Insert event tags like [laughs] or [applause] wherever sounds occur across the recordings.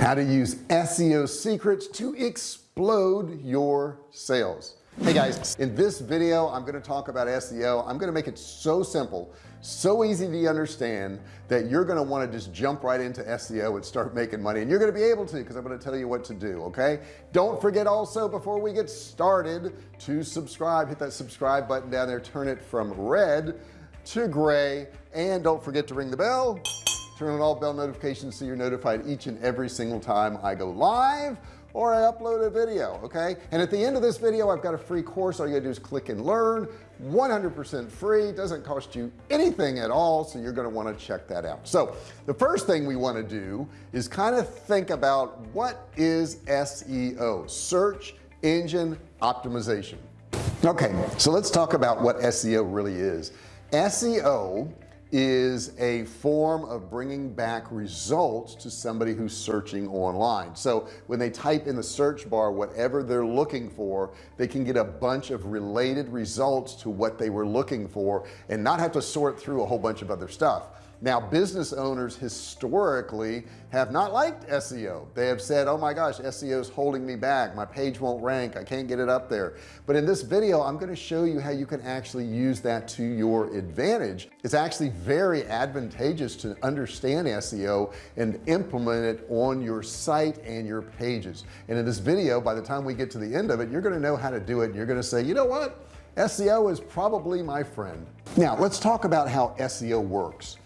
how to use SEO secrets to explode your sales. Hey guys in this video I'm going to talk about SEO I'm going to make it so simple so easy to understand that you're going to want to just jump right into SEO and start making money. And you're going to be able to because I'm going to tell you what to do okay? Don't forget also before we get started to subscribe. Hit that subscribe button down there. Turn it from red to gray. And don't forget to ring the bell turn on all bell notifications so you're notified each and every single time I go live or I upload a video okay? And at the end of this video I've got a free course. All you gotta do is click and learn. 100% free. Doesn't cost you anything at all so you're going to want to check that out. So the first thing we want to do is kind of think about what is SEO search engine optimization. Okay so let's talk about what SEO really is. SEO is a form of bringing back results to somebody who's searching online. So when they type in the search bar whatever they're looking for they can get a bunch of related results to what they were looking for and not have to sort through a whole bunch of other stuff now business owners historically have not liked SEO they have said oh my gosh SEO is holding me back. My page won't rank. I can't get it up there. But in this video I'm going to show you how you can actually use that to your advantage. It's actually very advantageous to understand SEO and implement it on your site and your pages. And in this video by the time we get to the end of it you're going to know how to do it. And you're going to say you know what? SEO is probably my friend. Now let's talk about how SEO works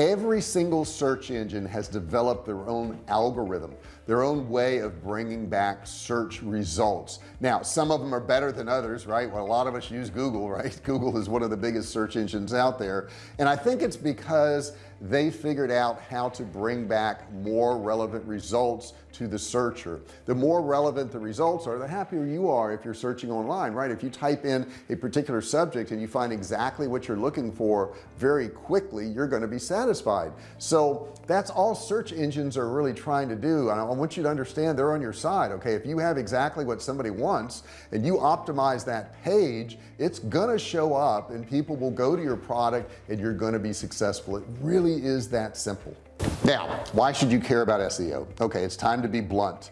every single search engine has developed their own algorithm their own way of bringing back search results. Now some of them are better than others right? Well a lot of us use Google right? [laughs] Google is one of the biggest search engines out there. And I think it's because they figured out how to bring back more relevant results to the searcher. The more relevant the results are the happier you are if you're searching online right? If you type in a particular subject and you find exactly what you're looking for very quickly you're going to be satisfied. So that's all search engines are really trying to do and I want you to understand they're on your side okay? If you have exactly what somebody wants and you optimize that page it's gonna show up and people will go to your product and you're going to be successful. It really is that simple. Now why should you care about SEO okay it's time to be blunt.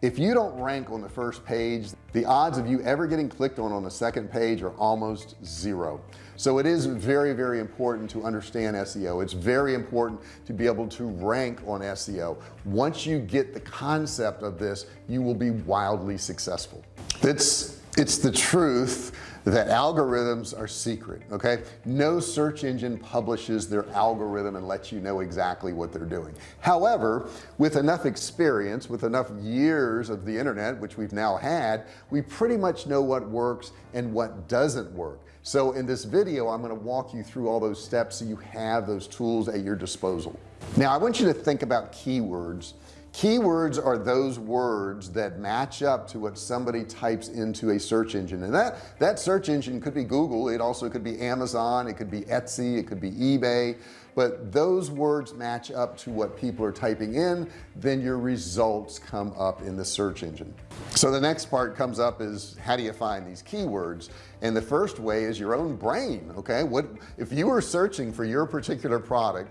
If you don't rank on the first page the odds of you ever getting clicked on on the second page are almost zero. So it is very very important to understand SEO it's very important to be able to rank on SEO once you get the concept of this you will be wildly successful. It's it's the truth that algorithms are secret okay? No search engine publishes their algorithm and lets you know exactly what they're doing. However with enough experience with enough years of the internet which we've now had we pretty much know what works and what doesn't work. So in this video I'm going to walk you through all those steps so you have those tools at your disposal. Now I want you to think about keywords keywords are those words that match up to what somebody types into a search engine. And that that search engine could be Google it also could be Amazon it could be Etsy it could be eBay. But those words match up to what people are typing in then your results come up in the search engine. So the next part comes up is how do you find these keywords? And the first way is your own brain okay? What if you were searching for your particular product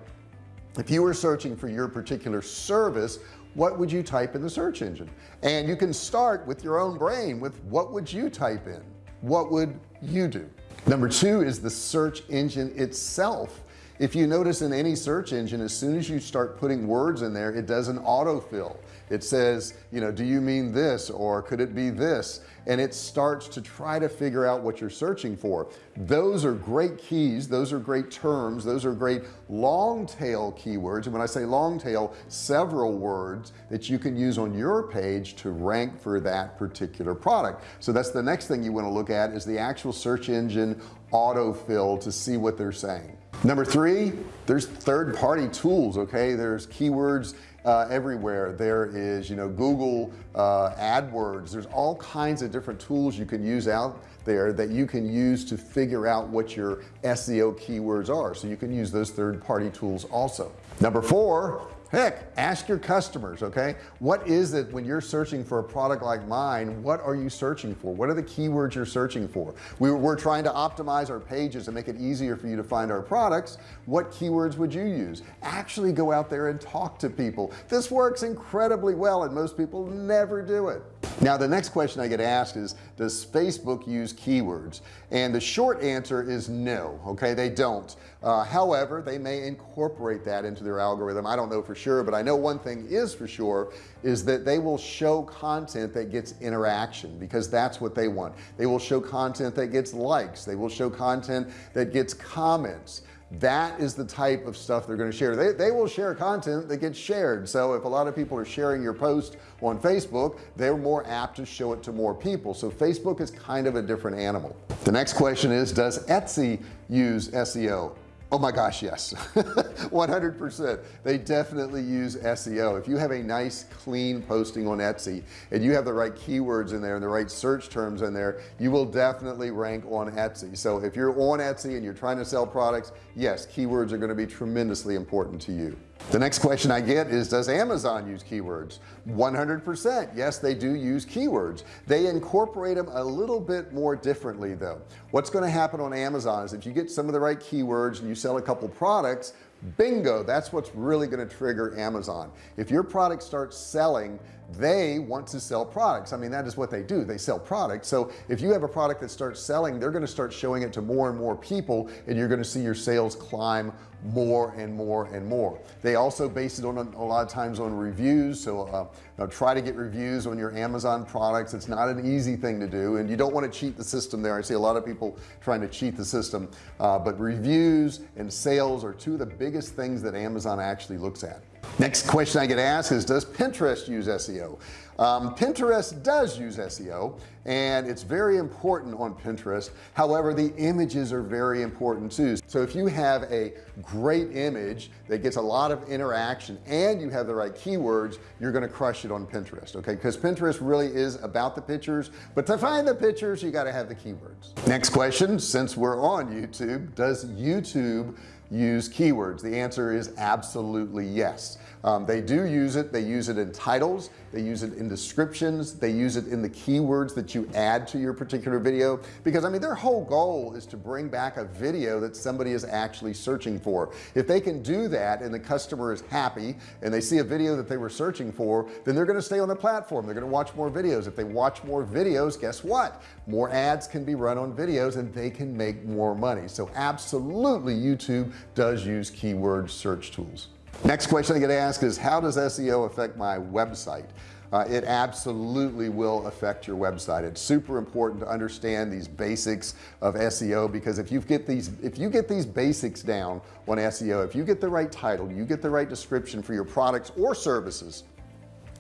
if you were searching for your particular service what would you type in the search engine? And you can start with your own brain with what would you type in? What would you do? Number two is the search engine itself if you notice in any search engine as soon as you start putting words in there it does an autofill. It says you know do you mean this or could it be this? And it starts to try to figure out what you're searching for. Those are great keys. Those are great terms. Those are great long tail keywords. And when I say long tail several words that you can use on your page to rank for that particular product. So that's the next thing you want to look at is the actual search engine autofill to see what they're saying number three there's third-party tools okay? There's keywords uh, everywhere. There is you know Google uh, AdWords. There's all kinds of different tools you can use out there that you can use to figure out what your SEO keywords are. So you can use those third-party tools also. Number four heck ask your customers okay? What is it when you're searching for a product like mine what are you searching for? What are the keywords you're searching for? We, we're trying to optimize our pages and make it easier for you to find our products. What keywords would you use? Actually go out there and talk to people. This works incredibly well and most people never do it. Now the next question I get asked is does Facebook use keywords? And the short answer is no okay? They don't. Uh, however they may incorporate that into their algorithm. I don't know for sure but I know one thing is for sure is that they will show content that gets interaction because that's what they want. They will show content that gets likes. They will show content that gets comments. That is the type of stuff they're going to share. They, they will share content that gets shared. So if a lot of people are sharing your post on Facebook they're more apt to show it to more people. So Facebook is kind of a different animal. The next question is does Etsy use SEO oh my gosh yes. [laughs] 100% they definitely use SEO if you have a nice clean posting on Etsy and you have the right keywords in there and the right search terms in there you will definitely rank on Etsy. So if you're on Etsy and you're trying to sell products yes keywords are going to be tremendously important to you the next question I get is does Amazon use keywords? 100% yes they do use keywords. They incorporate them a little bit more differently though. What's going to happen on Amazon is if you get some of the right keywords and you sell a couple products bingo that's what's really going to trigger Amazon. If your product starts selling they want to sell products. I mean that is what they do they sell products. So if you have a product that starts selling they're going to start showing it to more and more people and you're going to see your sales climb more and more and more. They also base it on a, lot of times on reviews. So uh, try to get reviews on your Amazon products. It's not an easy thing to do and you don't want to cheat the system there. I see a lot of people trying to cheat the system. Uh, but reviews and sales are two of the biggest things that Amazon actually looks at. Next question I get asked is does Pinterest use SEO um, Pinterest does use SEO and it's very important on Pinterest. However the images are very important too. So if you have a great image that gets a lot of interaction and you have the right keywords you're going to crush it on Pinterest okay? Because Pinterest really is about the pictures but to find the pictures you got to have the keywords. Next question since we're on YouTube does YouTube use keywords? The answer is absolutely yes um, they do use it. They use it in titles. They use it in descriptions. They use it in the keywords that you add to your particular video. Because I mean their whole goal is to bring back a video that somebody is actually searching for. If they can do that and the customer is happy and they see a video that they were searching for then they're going to stay on the platform. They're going to watch more videos. If they watch more videos guess what? More ads can be run on videos and they can make more money. So absolutely YouTube does use keyword search tools next question I get asked is how does SEO affect my website? Uh, it absolutely will affect your website. It's super important to understand these basics of SEO because if you get these if you get these basics down on SEO if you get the right title you get the right description for your products or services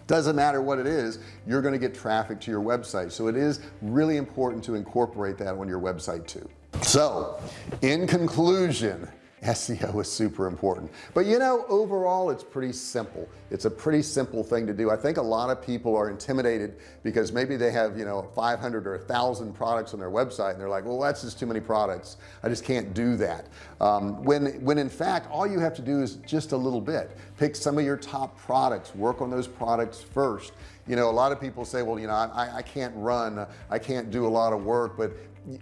doesn't matter what it is you're going to get traffic to your website. So it is really important to incorporate that on your website too. So in conclusion SEO is super important. But you know overall it's pretty simple. It's a pretty simple thing to do. I think a lot of people are intimidated because maybe they have you know 500 or a thousand products on their website and they're like well that's just too many products. I just can't do that. Um, when when in fact all you have to do is just a little bit. Pick some of your top products. Work on those products first. You know a lot of people say well you know I, I can't run. I can't do a lot of work. But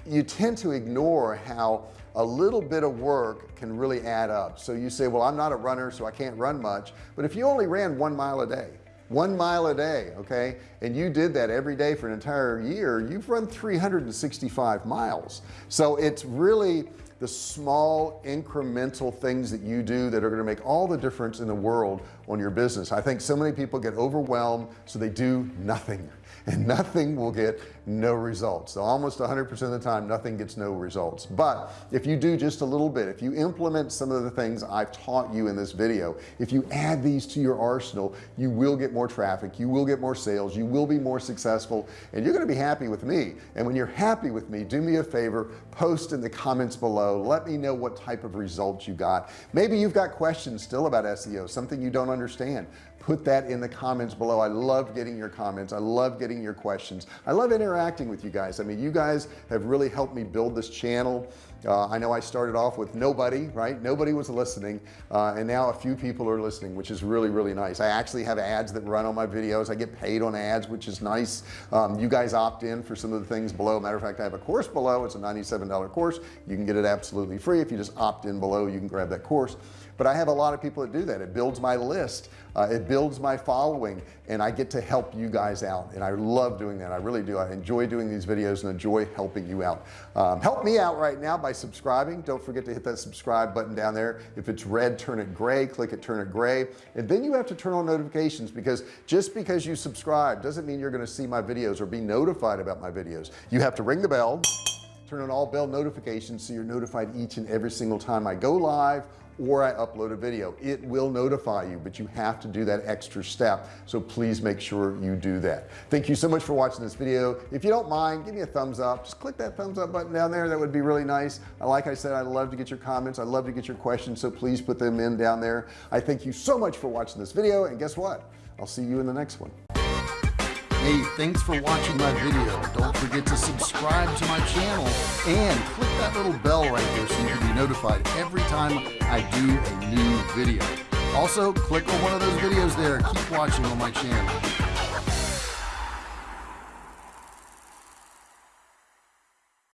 you tend to ignore how a little bit of work can really add up. So you say well I'm not a runner so I can't run much. But if you only ran one mile a day one mile a day okay and you did that every day for an entire year you've run 365 miles. So it's really the small incremental things that you do that are going to make all the difference in the world on your business. I think so many people get overwhelmed so they do nothing. [laughs] And nothing will get no results. So almost 100% of the time nothing gets no results. But if you do just a little bit if you implement some of the things I've taught you in this video if you add these to your arsenal you will get more traffic you will get more sales you will be more successful and you're going to be happy with me. And when you're happy with me do me a favor post in the comments below. Let me know what type of results you got. Maybe you've got questions still about SEO something you don't understand. Put that in the comments below. I love getting your comments. I love getting your questions. I love interacting with you guys. I mean you guys have really helped me build this channel. Uh, I know I started off with nobody right? Nobody was listening uh, and now a few people are listening which is really really nice. I actually have ads that run on my videos. I get paid on ads which is nice. Um, you guys opt in for some of the things below. Matter of fact I have a course below. It's a $97 course. You can get it absolutely free. If you just opt in below you can grab that course but I have a lot of people that do that. It builds my list. Uh, it builds my following and I get to help you guys out and I love doing that. I really do. I enjoy doing these videos and enjoy helping you out. Um, help me out right now by subscribing. Don't forget to hit that subscribe button down there. If it's red turn it gray. Click it turn it gray. And then you have to turn on notifications because just because you subscribe doesn't mean you're going to see my videos or be notified about my videos. You have to ring the bell turn on all bell notifications so you're notified each and every single time I go live or I upload a video. It will notify you but you have to do that extra step. So please make sure you do that. Thank you so much for watching this video. If you don't mind give me a thumbs up. Just click that thumbs up button down there. That would be really nice. Uh, like I said I love to get your comments. I love to get your questions so please put them in down there. I thank you so much for watching this video and guess what? I'll see you in the next one Hey, thanks for watching my video. Don't forget to subscribe to my channel and click that little bell right there so you can be notified every time I do a new video. Also, click on one of those videos there. Keep watching on my channel.